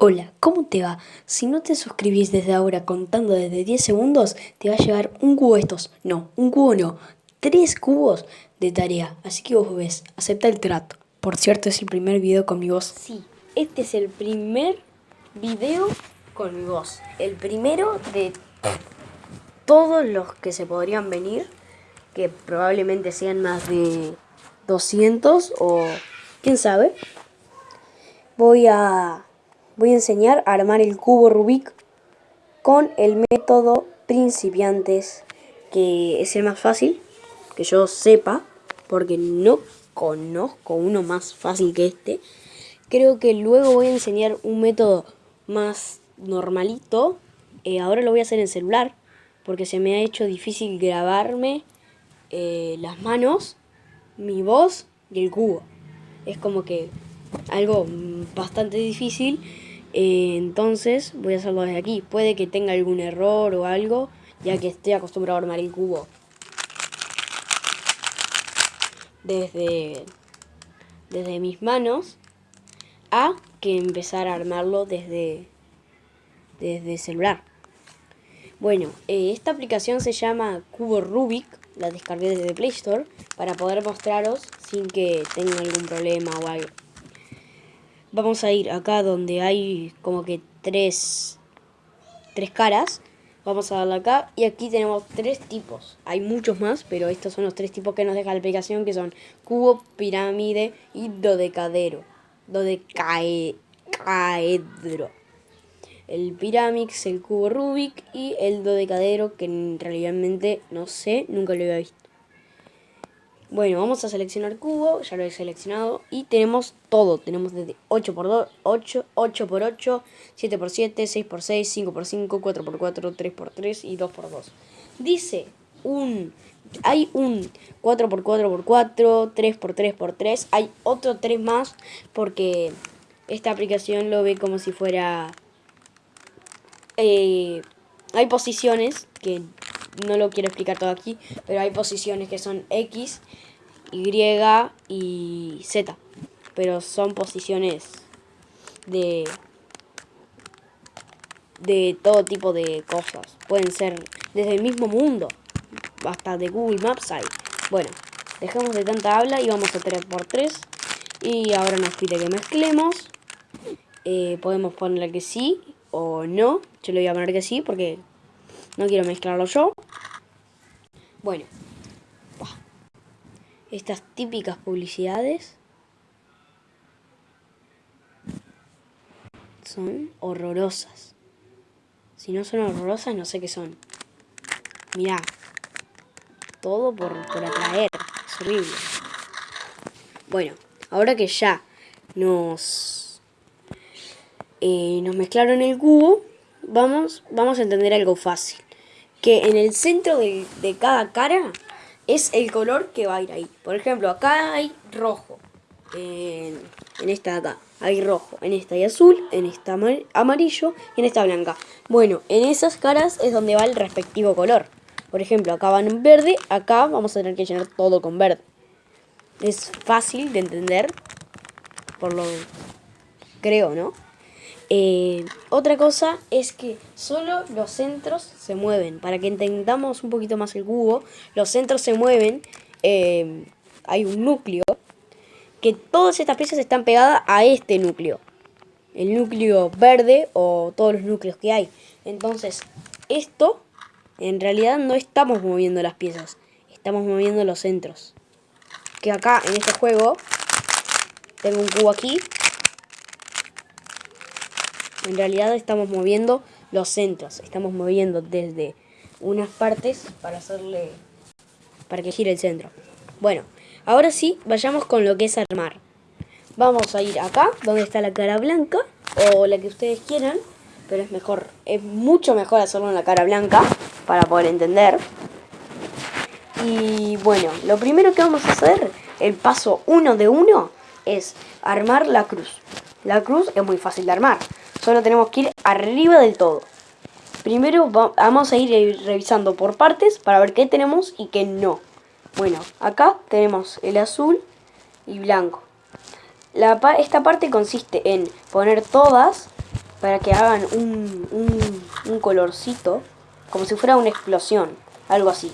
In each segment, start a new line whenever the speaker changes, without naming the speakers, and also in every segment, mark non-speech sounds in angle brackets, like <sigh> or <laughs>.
Hola, ¿cómo te va? Si no te suscribís desde ahora contando desde 10 segundos, te va a llevar un cubo estos. No, un cubo no, tres cubos de tarea. Así que vos ves, acepta el trato. Por cierto, es el primer video con mi voz.
Sí, este es el primer video con mi voz. El primero de todos los que se podrían venir, que probablemente sean más de 200 o quién sabe. Voy a voy a enseñar a armar el cubo Rubik con el método principiantes, que es el más fácil, que yo sepa, porque no conozco uno más fácil que este. Creo que luego voy a enseñar un método más normalito. Eh, ahora lo voy a hacer en celular, porque se me ha hecho difícil grabarme eh, las manos, mi voz y el cubo. Es como que algo bastante difícil eh, entonces voy a hacerlo desde aquí. Puede que tenga algún error o algo, ya que estoy acostumbrado a armar el cubo. Desde, desde mis manos a que empezar a armarlo desde, desde celular. Bueno, eh, esta aplicación se llama Cubo Rubik, la descargué desde Play Store, para poder mostraros sin que tengan algún problema o algo vamos a ir acá donde hay como que tres, tres caras. Vamos a darle acá y aquí tenemos tres tipos. Hay muchos más, pero estos son los tres tipos que nos deja la aplicación que son cubo, pirámide y dodecadero. Dodecaedro. El pirámix, el cubo Rubik y el dodecadero que realmente no sé, nunca lo había visto. Bueno, vamos a seleccionar cubo, ya lo he seleccionado y tenemos todo. Tenemos desde 8x2, 8, 8x8, 7x7, 6x6, 5x5, 4x4, 3x3 y 2x2. Dice un hay un 4x4x4, 3x3x3, hay otro 3 más porque esta aplicación lo ve como si fuera... Eh, hay posiciones que no lo quiero explicar todo aquí, pero hay posiciones que son X, Y y Z. Pero son posiciones de, de todo tipo de cosas. Pueden ser desde el mismo mundo, hasta de Google Maps hay. Bueno, dejemos de tanta habla y vamos a 3x3. Y ahora nos pide que mezclemos. Eh, podemos ponerle que sí o no. Yo le voy a poner que sí porque no quiero mezclarlo yo. Bueno. Estas típicas publicidades son horrorosas. Si no son horrorosas, no sé qué son. Mirá. Todo por, por atraer. Es horrible. Bueno, ahora que ya nos, eh, nos mezclaron el cubo, vamos, vamos a entender algo fácil que en el centro de, cada cara es el color que va a ir ahí. Por ejemplo, acá hay rojo. En, esta de acá hay rojo. En esta hay azul. En esta amarillo. Y en esta blanca. Bueno, en esas caras es donde va el respectivo color. Por ejemplo, acá van en verde. Acá vamos a tener que llenar todo con verde. Es fácil de entender. Por lo... Creo, ¿no? Eh, otra cosa es que solo los centros se mueven. Para que entendamos un poquito más el cubo, los centros se mueven. Eh, hay un núcleo. Que todas estas piezas están pegadas a este núcleo. El núcleo verde o todos los núcleos que hay. Entonces, esto, en realidad no estamos moviendo las piezas. Estamos moviendo los centros. Que acá, en este juego, tengo un cubo aquí en realidad estamos moviendo los centros. Estamos moviendo desde unas partes para hacerle... Para que gire el centro. Bueno, ahora sí, vayamos con lo que es armar. Vamos a ir acá, donde está la cara blanca. O la que ustedes quieran. Pero es mejor, es mucho mejor hacerlo en la cara blanca. Para poder entender. Y bueno, lo primero que vamos a hacer, el paso uno de uno, es armar la cruz. La cruz es muy fácil de armar. Solo tenemos que ir arriba del todo. Primero vamos a ir revisando por partes para ver qué tenemos y qué no. Bueno, acá tenemos el azul y blanco. esta parte consiste en poner todas para que hagan un, un, un colorcito, como si fuera una explosión, algo así.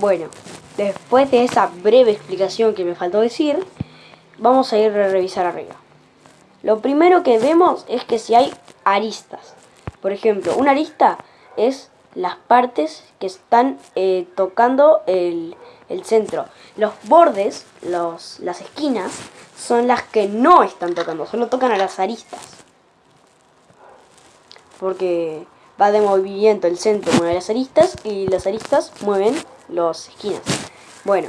Bueno, después de esa breve explicación que me faltó decir, vamos a ir a revisar arriba. Lo primero que vemos es que si hay aristas. Por ejemplo, una arista es las partes que están eh, tocando el, el, centro. Los bordes, los, las esquinas, son las que no están tocando, solo tocan a las aristas. Porque va de movimiento el centro mueve las aristas y las aristas mueven las esquinas. Bueno,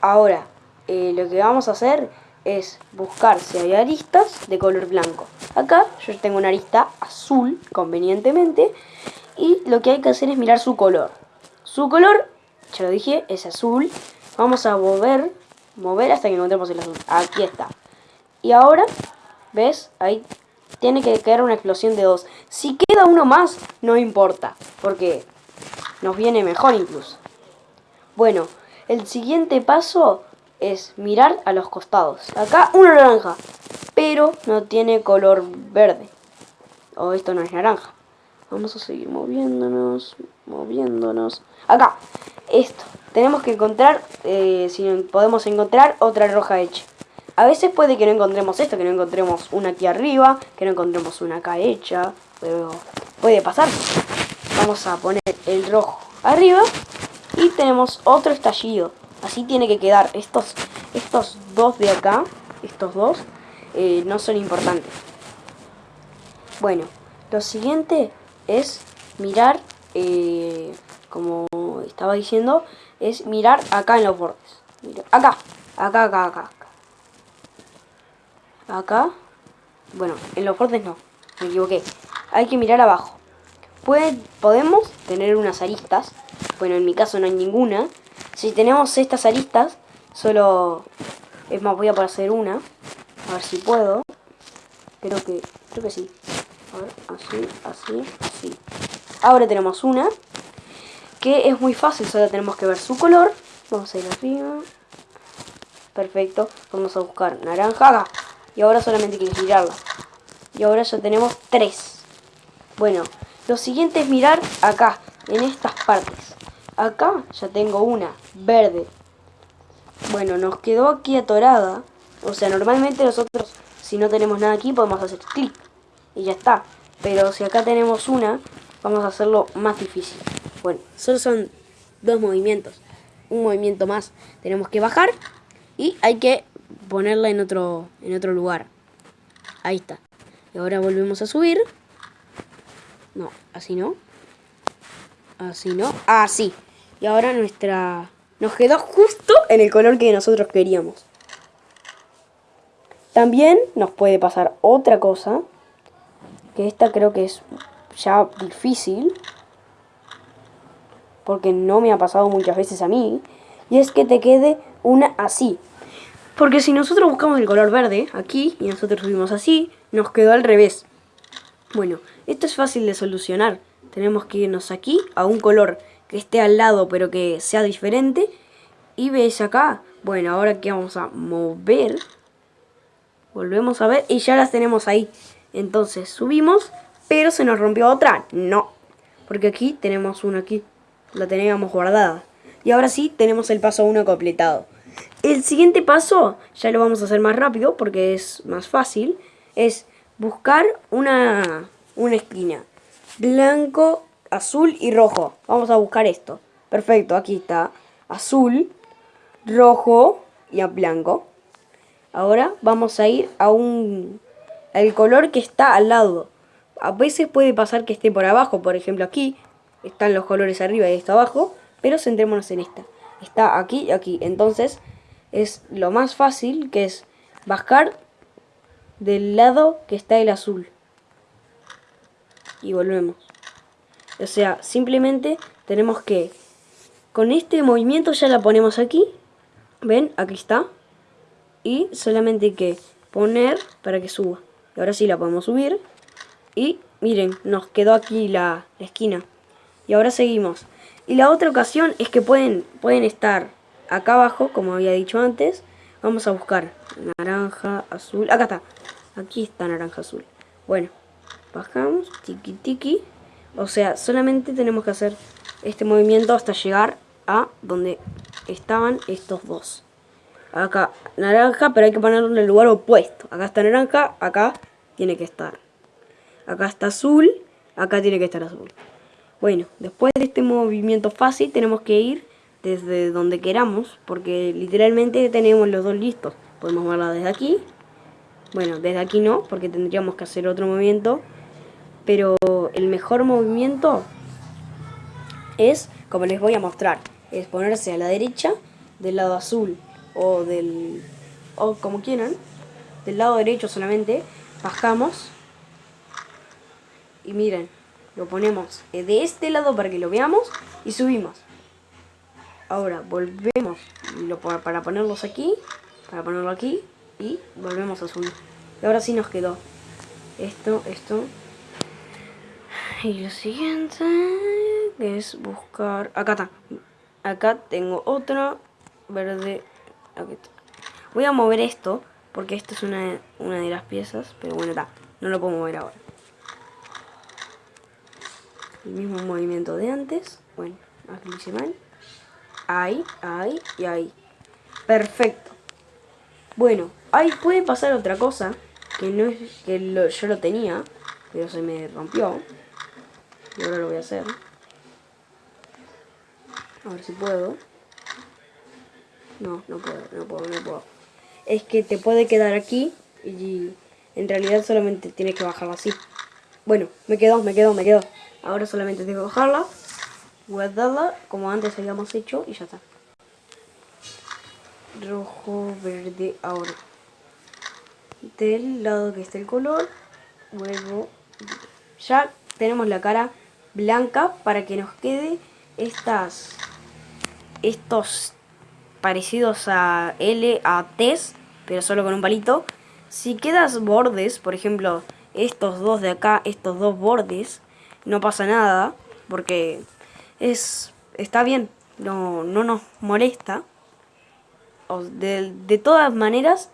ahora eh, lo que vamos a hacer es buscar si hay aristas de color blanco. Acá yo tengo una arista azul, convenientemente, y lo que hay que hacer es mirar su color. Su color, ya lo dije, es azul. Vamos a mover, mover hasta que encontremos el azul. Aquí está. Y ahora, ¿ves? Ahí tiene que quedar una explosión de dos. Si queda uno más, no importa, porque nos viene mejor incluso. Bueno, el siguiente paso es mirar a los costados. Acá una naranja, pero no tiene color verde. O esto no es naranja. Vamos a seguir moviéndonos, moviéndonos. Acá, esto. Tenemos que encontrar, eh, si podemos encontrar otra roja hecha. A veces puede que no encontremos esto, que no encontremos una aquí arriba, que no encontremos una acá hecha, pero puede pasar. Vamos a poner el rojo arriba y tenemos otro estallido. Así tiene que quedar. Estos, estos dos de acá, estos dos, eh, no son importantes. Bueno, lo siguiente es mirar, eh, como estaba diciendo, es mirar acá en los bordes. Acá, acá, acá, acá. Acá. Bueno, en los bordes no, me equivoqué. Hay que mirar abajo. Puede, podemos tener unas aristas. Bueno, en mi caso no hay ninguna. Si tenemos estas aristas, solo... Es más, voy a hacer una. A ver si puedo. Creo que, creo que sí. Así, así. Ahora tenemos una. Que es muy fácil, solo tenemos que ver su color. Vamos a ir arriba. Perfecto. Vamos a buscar naranja Y ahora solamente hay que girarla. Y ahora ya tenemos tres. Bueno, lo siguiente es mirar acá, en estas partes. Acá ya tengo una, verde. Bueno, nos quedó aquí atorada. O sea, normalmente nosotros, si no tenemos nada aquí, podemos hacer clic. Y ya está. Pero si acá tenemos una, vamos a hacerlo más difícil. Bueno, solo son dos movimientos. Un movimiento más. Tenemos que bajar y hay que ponerla en otro, en otro lugar. Ahí está. Y ahora volvemos a subir. No, así no. Así no. Así. Y ahora nuestra... Nos quedó justo en el color que nosotros queríamos. También nos puede pasar otra cosa. Que esta creo que es ya difícil. Porque no me ha pasado muchas veces a mí. Y es que te quede una así. Porque si nosotros buscamos el color verde aquí y nosotros subimos así, nos quedó al revés. Bueno, esto es fácil de solucionar. Tenemos que irnos aquí a un color que esté al lado pero que sea diferente. Y veis acá, bueno, ahora que vamos a mover, volvemos a ver y ya las tenemos ahí. Entonces subimos, pero se nos rompió otra, no. Porque aquí tenemos una aquí, la teníamos guardada. Y ahora sí tenemos el paso 1 completado. El siguiente paso, ya lo vamos a hacer más rápido porque es más fácil, es buscar una, una esquina. Blanco, azul y rojo. Vamos a buscar esto. Perfecto, aquí está. Azul, rojo y a blanco. Ahora vamos a ir a un... El color que está al lado. A veces puede pasar que esté por abajo. Por ejemplo aquí están los colores arriba y esto abajo. Pero centrémonos en esta. Está aquí y aquí. Entonces es lo más fácil que es bajar del lado que está el azul. Y volvemos. O sea, simplemente tenemos que... Con este movimiento ya la ponemos aquí. ¿Ven? Aquí está. Y solamente hay que poner para que suba. Y ahora sí la podemos subir. Y miren, nos quedó aquí la, esquina. Y ahora seguimos. Y la otra ocasión es que pueden, pueden estar acá abajo, como había dicho antes. Vamos a buscar naranja, azul. Acá está. Aquí está naranja azul. Bueno, bajamos, tiki tiki. O sea, solamente tenemos que hacer este movimiento hasta llegar a donde estaban estos dos. Acá naranja, pero hay que ponerlo en el lugar opuesto. Acá está naranja, acá tiene que estar. Acá está azul, acá tiene que estar azul. Bueno, después de este movimiento fácil tenemos que ir desde donde queramos, porque literalmente tenemos los dos listos. Podemos verla desde aquí. Bueno, desde aquí no, porque tendríamos que hacer otro movimiento. Pero el mejor movimiento es, como les voy a mostrar, es ponerse a la derecha del lado azul o del o como quieran, del lado derecho solamente, bajamos y miren, lo ponemos de este lado para que lo veamos y subimos. Ahora volvemos para ponerlos aquí, para ponerlo aquí y volvemos a subir. Y ahora sí nos quedó esto, esto. Y lo siguiente es buscar... Acá está. Acá tengo otra verde. Voy a mover esto porque esto es una, una de las piezas. Pero bueno, está. No lo puedo mover ahora. El mismo movimiento de antes. Bueno, aquí lo hice mal. Ahí, ahí y ahí. Perfecto. Bueno, ahí puede pasar otra cosa. Que no es que yo lo tenía. Pero se me rompió. Y ahora lo voy a hacer. A ver si puedo. No, no puedo, no puedo, no puedo. Es que te puede quedar aquí y en realidad solamente tienes que bajarla así. Bueno, me quedó, me quedó, me quedó. Ahora solamente tengo que bajarla, guardarla como antes habíamos hecho y ya está. Rojo, verde, ahora. Del lado que está el color, vuelvo. Ya tenemos la cara blanca para que nos quede estas estos parecidos a L, a T's, pero solo con un palito. Si quedas bordes, por ejemplo, estos dos de acá, estos dos bordes, no pasa nada, porque es está bien, no, no nos molesta. De, de todas maneras,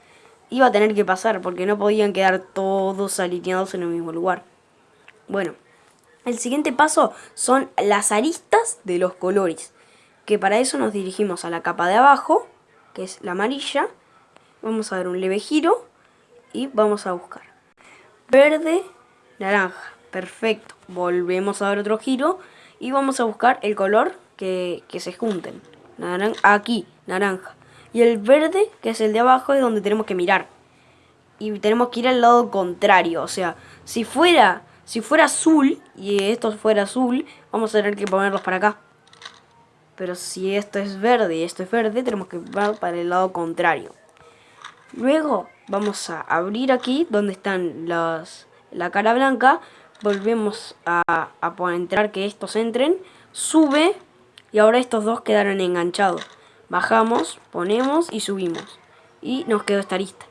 iba a tener que pasar, porque no podían quedar todos alineados en el mismo lugar. Bueno, el siguiente paso son las aristas de los colores que para eso nos dirigimos a la capa de abajo, que es la amarilla, vamos a dar un leve giro y vamos a buscar. Verde, naranja, perfecto, volvemos a dar otro giro y vamos a buscar el color que, se junten, aquí, naranja, y el verde, que es el de abajo, es donde tenemos que mirar, y tenemos que ir al lado contrario, o sea, si fuera, si fuera azul, y esto fuera azul, vamos a tener que ponerlos para acá, pero si esto es verde y esto es verde, tenemos que ir para el lado contrario. Luego vamos a abrir aquí donde están los, la cara blanca. Volvemos a, a entrar que estos entren. Sube y ahora estos dos quedaron enganchados. Bajamos, ponemos y subimos. Y nos quedó esta arista.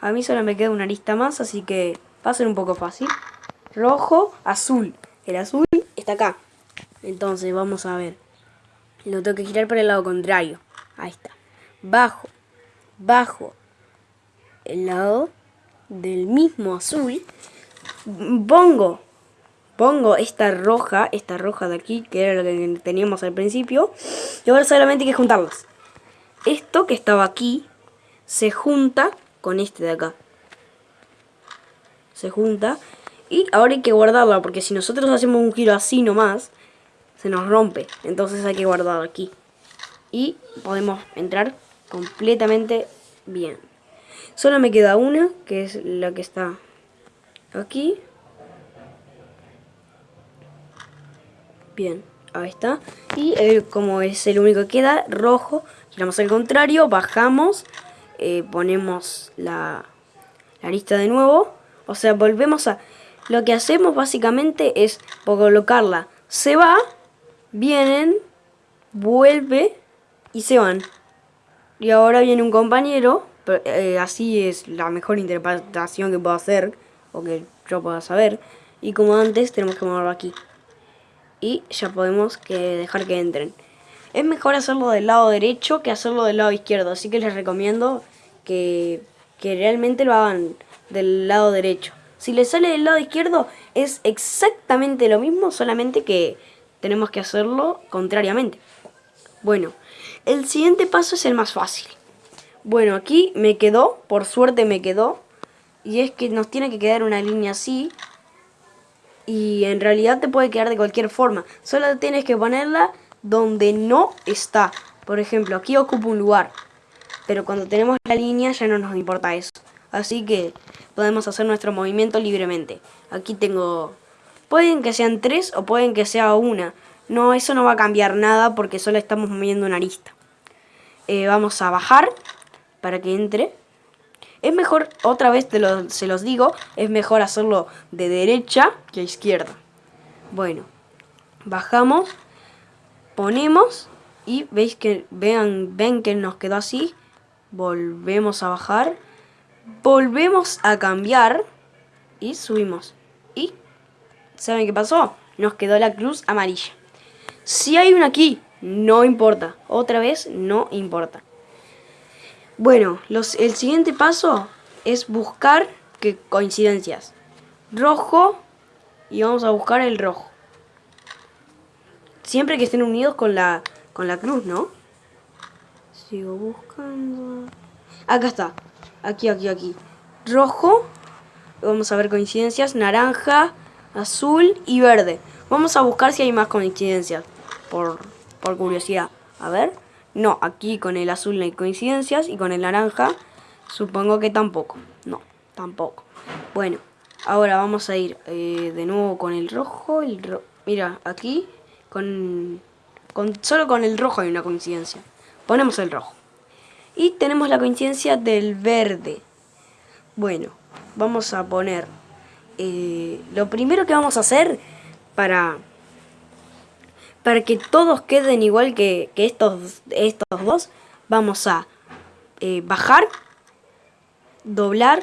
A mí solo me queda una arista más, así que va a ser un poco fácil. Rojo, azul. El azul está acá. Entonces vamos a ver. Lo tengo que girar para el lado contrario. Ahí está. Bajo. Bajo. El lado del mismo azul. Pongo. Pongo esta roja. Esta roja de aquí. Que era lo que teníamos al principio. Y ahora solamente hay que juntarlas. Esto que estaba aquí. Se junta con este de acá. Se junta. Y ahora hay que guardarla. Porque si nosotros hacemos un giro así nomás se nos rompe. Entonces hay que guardar aquí. Y podemos entrar completamente bien. Solo me queda una, que es la que está aquí. Bien, ahí está. Y como es el único que queda, rojo, giramos al contrario, bajamos, eh, ponemos la, la de nuevo. O sea, volvemos a... Lo que hacemos básicamente es colocarla. Se va vienen, vuelve y se van. Y ahora viene un compañero, eh, así es la mejor interpretación que puedo hacer, o que yo pueda saber. Y como antes, tenemos que moverlo aquí. Y ya podemos que dejar que entren. Es mejor hacerlo del lado derecho que hacerlo del lado izquierdo, así que les recomiendo que que realmente lo hagan del lado derecho. Si les sale del lado izquierdo es exactamente lo mismo, solamente que tenemos que hacerlo contrariamente. Bueno, el siguiente paso es el más fácil. Bueno, aquí me quedó, por suerte me quedó, y es que nos tiene que quedar una línea así, y en realidad te puede quedar de cualquier forma, solo tienes que ponerla donde no está. Por ejemplo, aquí ocupa un lugar, pero cuando tenemos la línea ya no nos importa eso. Así que podemos hacer nuestro movimiento libremente. Aquí tengo... Pueden que sean tres o pueden que sea una. No, eso no va a cambiar nada porque solo estamos moviendo una arista. Eh, vamos a bajar para que entre. Es mejor, otra vez te lo, se los digo, es mejor hacerlo de derecha que a izquierda. Bueno, bajamos, ponemos y veis que vean, ven que nos quedó así. Volvemos a bajar, volvemos a cambiar y subimos. ¿Y saben qué pasó? Nos quedó la cruz amarilla. Si hay una aquí, no importa. Otra vez, no importa. Bueno, los, el siguiente paso es buscar que coincidencias. Rojo y vamos a buscar el rojo. Siempre que estén unidos con la, con la cruz, ¿no? Sigo buscando... Acá está. Aquí, aquí, aquí. Rojo. Vamos a ver coincidencias. Naranja, azul y verde. Vamos a buscar si hay más coincidencias por, por curiosidad. A ver. No, aquí con el azul no hay coincidencias y con el naranja supongo que tampoco. No, tampoco. Bueno, ahora vamos a ir eh, de nuevo con el rojo. Mira, aquí con, con solo con el rojo hay una coincidencia. Ponemos el rojo. Y tenemos la coincidencia del verde. Bueno, vamos a poner... Eh, lo primero que vamos a hacer para para que todos queden igual que, estos, estos dos, vamos a eh, bajar, doblar,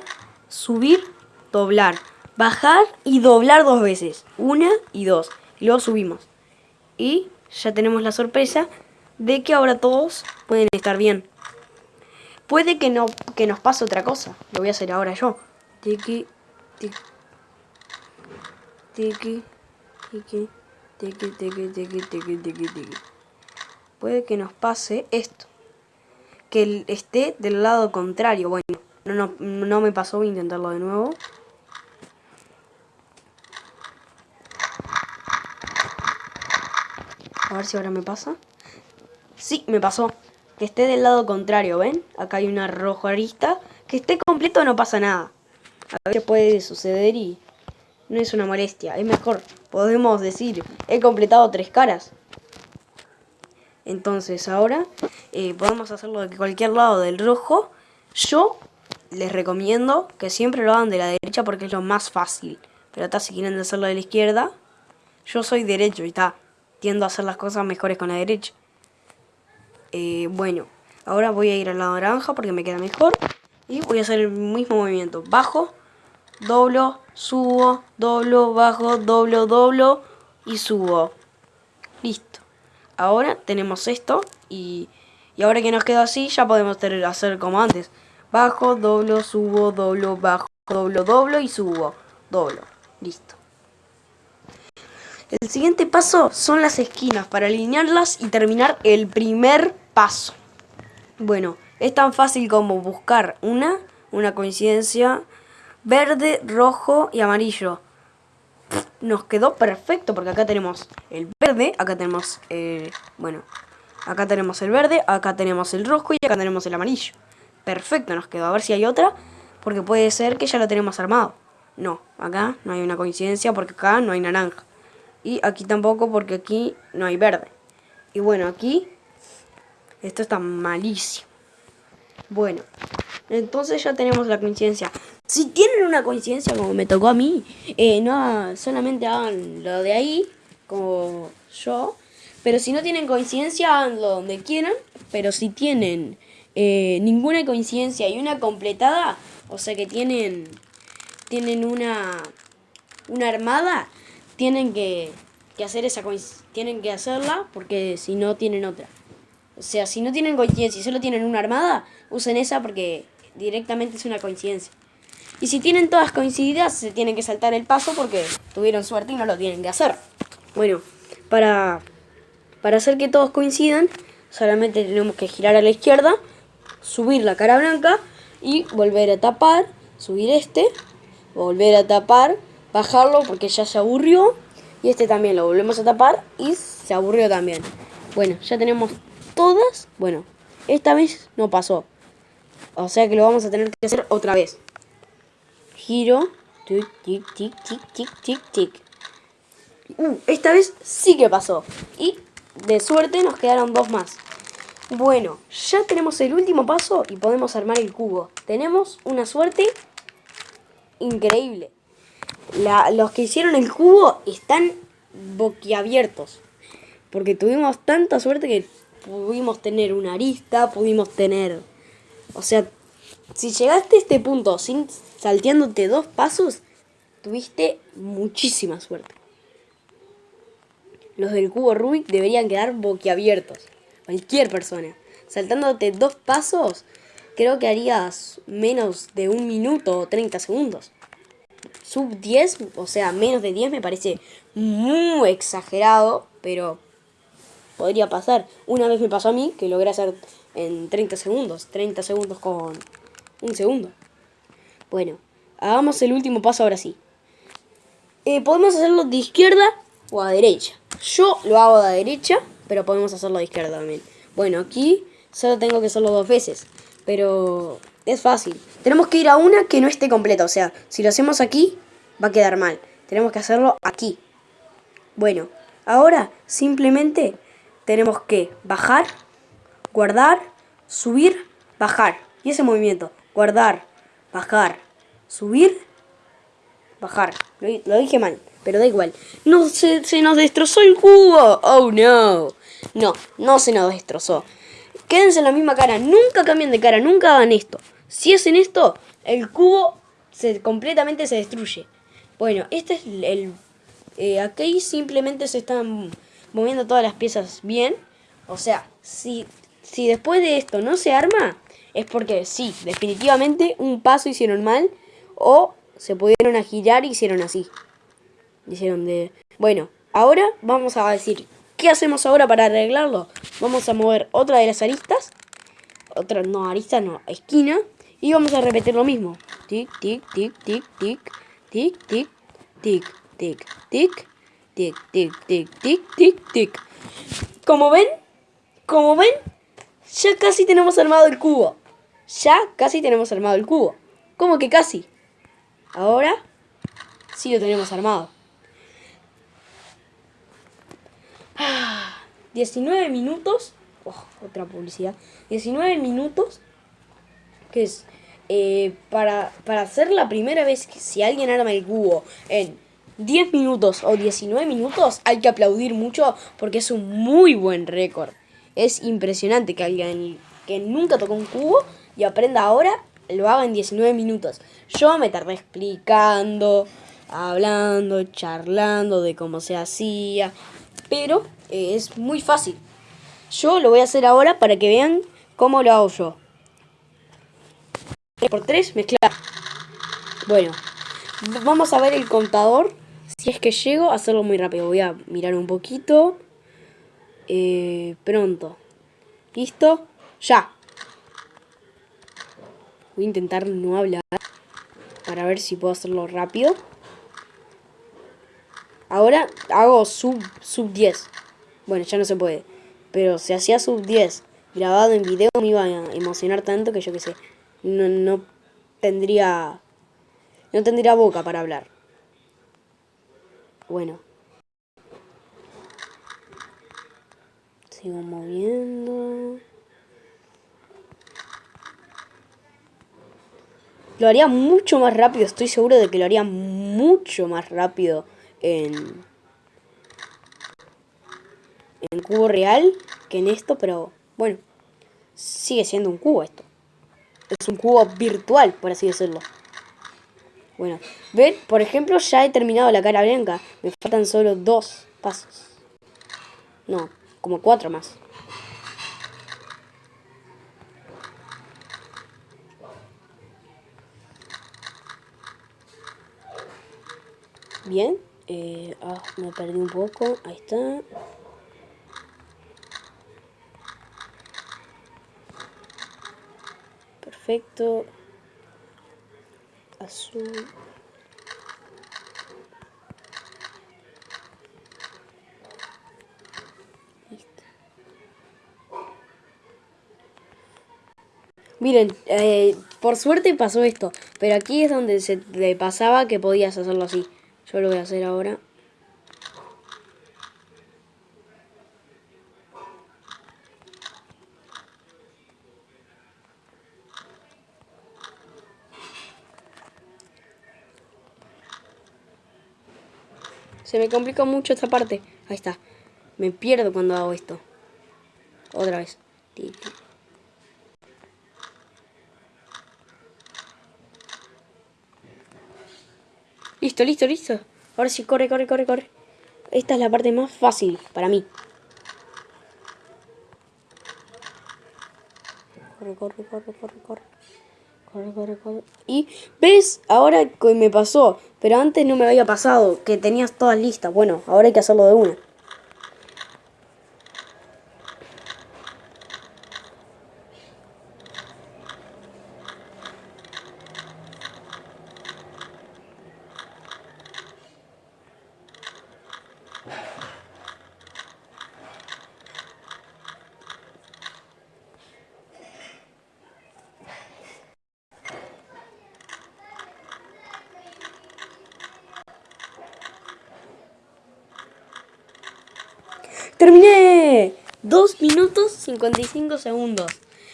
subir, doblar, bajar y doblar dos veces. Una y dos. Y luego subimos. Y ya tenemos la sorpresa de que ahora todos pueden estar bien. Puede que, no, que nos pase otra cosa. Lo voy a hacer ahora yo. Tiki, tiki, tiki, tiki. Puede que nos pase esto. Que esté del lado contrario. Bueno, no, no, no me pasó, voy a intentarlo de nuevo. A ver si ahora me pasa. Sí, me pasó. Que esté del lado contrario, ¿ven? Acá hay una roja arista. Que esté completo no pasa nada. A veces puede suceder y no es una molestia. Es mejor podemos decir, he completado tres caras. Entonces ahora eh, podemos hacerlo de cualquier lado del rojo. Yo les recomiendo que siempre lo hagan de la derecha porque es lo más fácil. Pero está si quieren hacerlo de la izquierda, yo soy derecho y está, tiendo a hacer las cosas mejores con la derecha. Eh, bueno, ahora voy a ir al lado naranja porque me queda mejor. Y voy a hacer el mismo movimiento. Bajo, doblo, subo, doblo, bajo, doblo, doblo y subo. Listo. Ahora tenemos esto y, y ahora que nos queda así ya podemos hacer como antes. Bajo, doblo, subo, doblo, bajo, doblo, doblo y subo. Doblo. Listo. El siguiente paso son las esquinas para alinearlas y terminar el primer paso. Bueno, es tan fácil como buscar una, una coincidencia verde, rojo y amarillo. Nos quedó perfecto porque acá tenemos el verde, acá tenemos, el... bueno, acá tenemos el verde, acá tenemos el rojo y acá tenemos el amarillo. Perfecto nos quedó, a ver si hay otra, porque puede ser que ya lo tenemos armado. No, acá no hay una coincidencia porque acá no hay naranja. Y aquí tampoco porque aquí no hay verde. Y bueno, aquí esto está malísimo. Bueno, entonces ya tenemos la coincidencia. Si tienen una coincidencia como me tocó a mí, eh, no solamente hagan lo de ahí, como yo. Pero si no tienen coincidencia, háganlo donde quieran. Pero si tienen eh, ninguna coincidencia y una completada, o sea que tienen, tienen una, una armada, tienen que, hacer esa tienen que hacerla porque si no tienen otra. O sea, si no tienen coincidencia y solo tienen una armada, usen esa porque directamente es una coincidencia. Y si tienen todas coincididas, se tienen que saltar el paso porque tuvieron suerte y no lo tienen que hacer. Bueno, para, para hacer que todos coincidan, solamente tenemos que girar a la izquierda, subir la cara blanca y volver a tapar, subir este, volver a tapar, bajarlo porque ya se aburrió y este también lo volvemos a tapar y se aburrió también. Bueno, ya tenemos todas, bueno, esta vez no pasó, o sea que lo vamos a tener que hacer otra vez. Giro, tic, tic, tic, tic, tic, tic, tic. Uh, esta vez sí que pasó. Y de suerte nos quedaron dos más. Bueno, ya tenemos el último paso y podemos armar el cubo. Tenemos una suerte increíble. los que hicieron el cubo están boquiabiertos. Porque tuvimos tanta suerte que pudimos tener una arista, pudimos tener... O sea, si llegaste a este punto sin salteándote dos pasos, tuviste muchísima suerte. Los del cubo Rubik deberían quedar boquiabiertos. Cualquier persona. Saltándote dos pasos, creo que harías menos de un minuto o 30 segundos. Sub 10, o sea, menos de 10 me parece muy exagerado, pero podría pasar. Una vez me pasó a mí que logré hacer en 30 segundos. 30 segundos con un segundo. Bueno, hagamos el último paso ahora sí. Eh, podemos hacerlo de izquierda o a derecha. Yo lo hago de derecha, pero podemos hacerlo de izquierda también. Bueno, aquí solo tengo que hacerlo dos veces, pero es fácil. Tenemos que ir a una que no esté completa, o sea, si lo hacemos aquí, va a quedar mal. Tenemos que hacerlo aquí. Bueno, ahora simplemente tenemos que bajar, guardar, subir, bajar. Y ese movimiento, guardar, bajar, subir, bajar. Lo, dije mal, pero da igual. No, se, se nos destrozó el cubo. Oh, no. No, no se nos destrozó. Quédense en la misma cara. Nunca cambien de cara. Nunca hagan esto. Si hacen esto, el cubo se, completamente se destruye. Bueno, este es el... Eh, aquí simplemente se están moviendo todas las piezas bien. O sea, si, si después de esto no se arma, es porque sí, definitivamente un paso hicieron mal o se pudieron a girar y hicieron así. Hicieron de... Bueno, ahora vamos a decir, ¿qué hacemos ahora para arreglarlo? Vamos a mover otra de las aristas. Otra, no, arista no, esquina. Y vamos a repetir lo mismo. Tic, tic, tic, tic, tic, tic, tic, tic, tic, tic, tic, tic, tic, tic, tic, tic. Como ven, como ven, ya casi tenemos armado el cubo. Ya casi tenemos armado el cubo. ¿Cómo que casi? Ahora sí lo tenemos armado. 19 minutos. Oh, otra publicidad. 19 minutos. Que es eh, para, para hacer la primera vez que si alguien arma el cubo en 10 minutos o 19 minutos, hay que aplaudir mucho porque es un muy buen récord. Es impresionante que alguien que nunca tocó un cubo y aprenda ahora lo haga en 19 minutos. Yo me tardé explicando, hablando, charlando de cómo se hacía, pero eh, es muy fácil. Yo lo voy a hacer ahora para que vean cómo lo hago yo. Por 3 mezclar. Bueno, vamos a ver el contador. Si es que llego a hacerlo muy rápido. Voy a mirar un poquito. Eh, pronto. ¿Listo? Ya. Voy a intentar no hablar para ver si puedo hacerlo rápido. Ahora hago sub, sub 10. Bueno, ya no se puede. Pero si hacía sub 10 grabado en video me iba a emocionar tanto que yo qué sé. No, no tendría... No tendría boca para hablar. Bueno. Sigo moviendo. Lo haría mucho más rápido, estoy seguro de que lo haría mucho más rápido en, en cubo real que en esto, pero bueno, sigue siendo un cubo esto. Es un cubo virtual, por así decirlo. Bueno, ven, por ejemplo, ya he terminado la cara blanca. Me faltan solo dos pasos. No, como cuatro más. Bien. Eh, ah, me perdí un poco. Ahí está. Perfecto. Azul. Miren, eh, por suerte pasó esto, pero aquí es donde se le pasaba que podías hacerlo así. Yo lo voy a hacer ahora. Se me complica mucho esta parte. Ahí está. Me pierdo cuando hago esto. Otra vez. Listo, listo, listo. Ahora sí, corre, corre, corre, corre. Esta es la parte más fácil para mí. Corre, corre, corre, corre, corre. Corre, corre, corre. Y, ¿ves? Ahora que me pasó. Pero antes no me había pasado. Que tenías todas listas. Bueno, ahora hay que hacerlo de una. 55 segundos.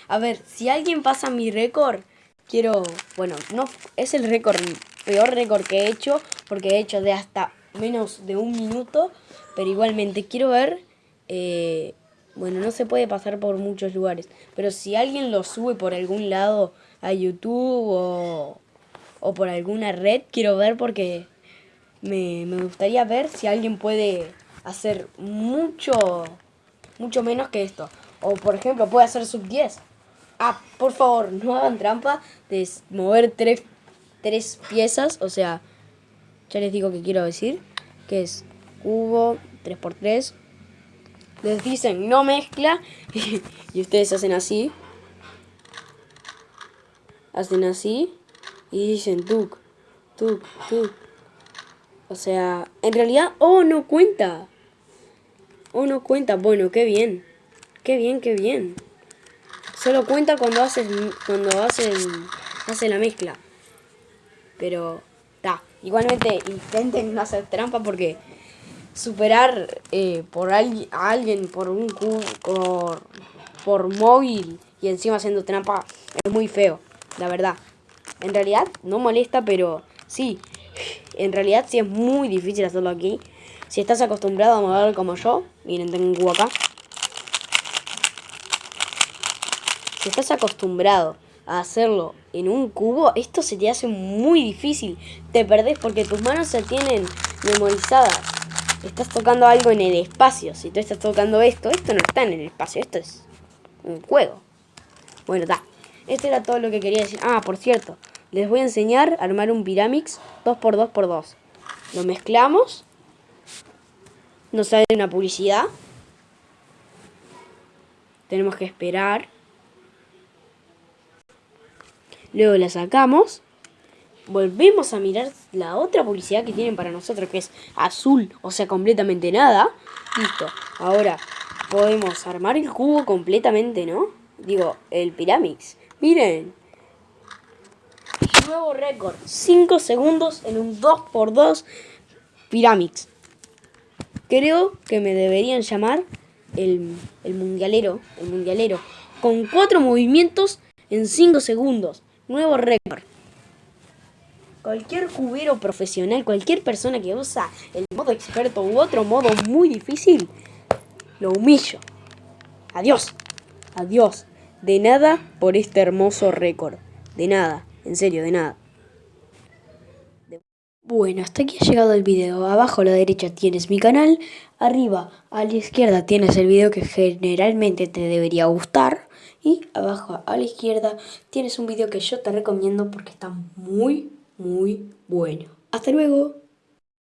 A ver, si alguien pasa mi récord, quiero... Bueno, no es el récord, peor récord que he hecho, porque he hecho de hasta menos de un minuto, pero igualmente quiero ver... Eh, bueno, no se puede pasar por muchos lugares, pero si alguien lo sube por algún lado a YouTube o, o por alguna red, quiero ver porque me, me gustaría ver si alguien puede hacer mucho, mucho menos que esto. O por ejemplo, puede hacer sub 10. Ah, por favor, no hagan trampa de mover tres, tres piezas. O sea, ya les digo que quiero decir. Que es cubo, 3x3. Les dicen no mezcla. <laughs> y ustedes hacen así. Hacen así. Y dicen tuk, tuk, tuk. O sea, en realidad, oh, no cuenta. Oh, no cuenta. Bueno, qué bien. Qué bien, qué bien. Solo cuenta cuando haces cuando hacen hace la mezcla. Pero está. Igualmente intenten no hacer trampa porque superar eh, por alguien a alguien por un por, por móvil y encima haciendo trampa es muy feo, la verdad. En realidad no molesta, pero sí, en realidad sí es muy difícil hacerlo aquí. Si estás acostumbrado a mover como yo, miren, tengo un cubo acá. Si estás acostumbrado a hacerlo en un cubo, esto se te hace muy difícil. Te perdés porque tus manos se tienen memorizadas. Estás tocando algo en el espacio. Si tú estás tocando esto, esto no está en el espacio. Esto es un juego. Bueno, está. Esto era todo lo que quería decir. Ah, por cierto. Les voy a enseñar a armar un Pyramix 2x2x2. Lo mezclamos. Nos sale una publicidad. Tenemos que esperar. Luego la sacamos. Volvemos a mirar la otra publicidad que tienen para nosotros, que es azul, o sea, completamente nada. Listo. Ahora podemos armar el cubo completamente, ¿no? Digo, el Pyramix. Miren, Nuevo récord. 5 segundos en un 2x2 Pyramix. Creo que me deberían llamar el, el mundialero. El mundialero. Con 4 movimientos en 5 segundos. Nuevo récord. Cualquier cubero profesional, cualquier persona que usa el modo experto u otro modo muy difícil, lo humillo. Adiós. Adiós. De nada por este hermoso récord. De nada. En serio, de nada. Bueno, hasta aquí ha llegado el video. Abajo a la derecha tienes mi canal. Arriba a la izquierda tienes el video que generalmente te debería gustar. Y abajo a la izquierda tienes un video que yo te recomiendo porque está muy, muy bueno. Hasta luego.